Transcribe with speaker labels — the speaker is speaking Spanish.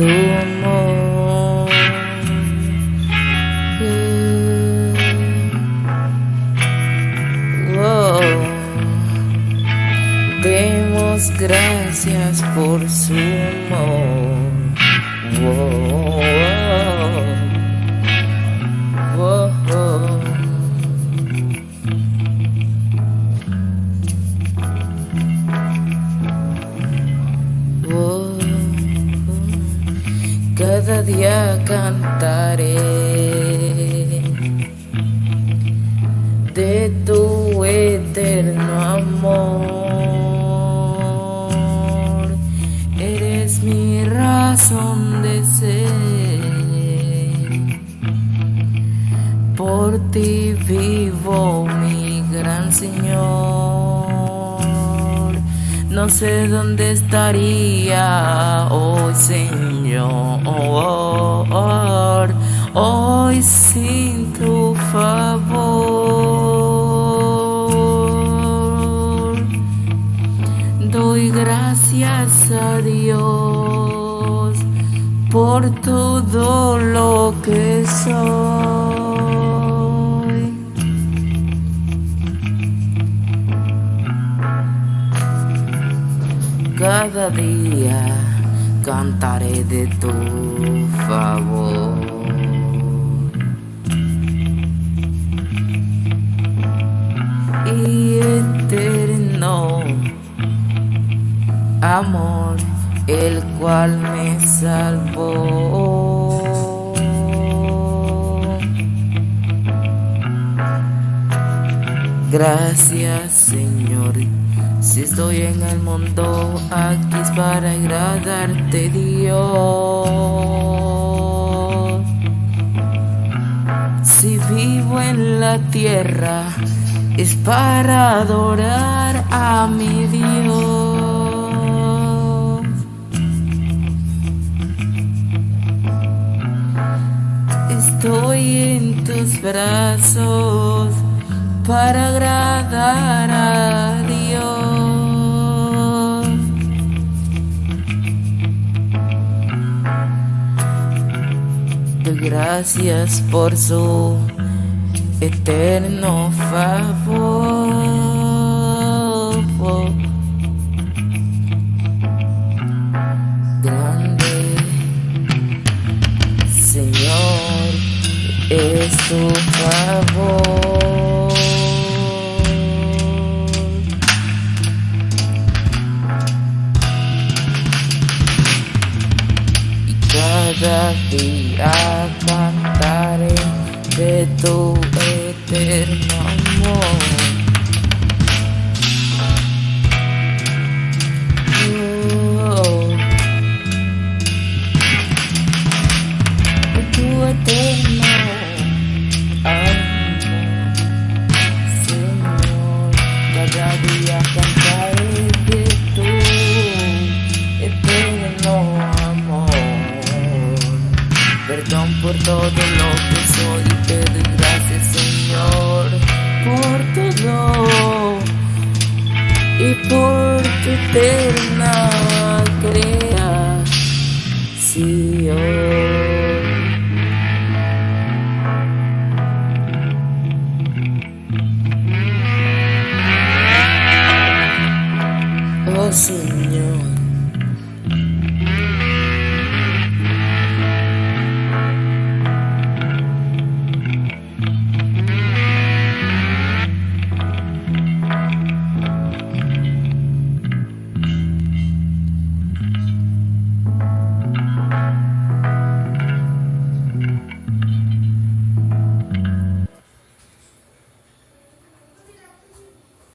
Speaker 1: tu amor. Oh, demos gracias por su amor. Oh, cada día cantaré de tu eterno amor. Eres mi razón de ser. Por ti vivo, mi gran Señor. No sé dónde estaría hoy, Señor. Hoy sin tu favor. Doy gracias a Dios por todo lo que soy. Cada día cantaré de tu favor. Y eterno amor, el cual me salvó. Gracias Señor, si estoy en el mundo, aquí es para agradarte Dios. Si vivo en la tierra, es para adorar a mi Dios. Estoy en tus brazos para agradar a Dios. Gracias por su eterno favor. Grande Señor es tu favor. Cada día cantaré de tu eterno amor. Por todo lo que soy y te doy gracias, Señor, por todo y por tu eterna creación. Oh Señor.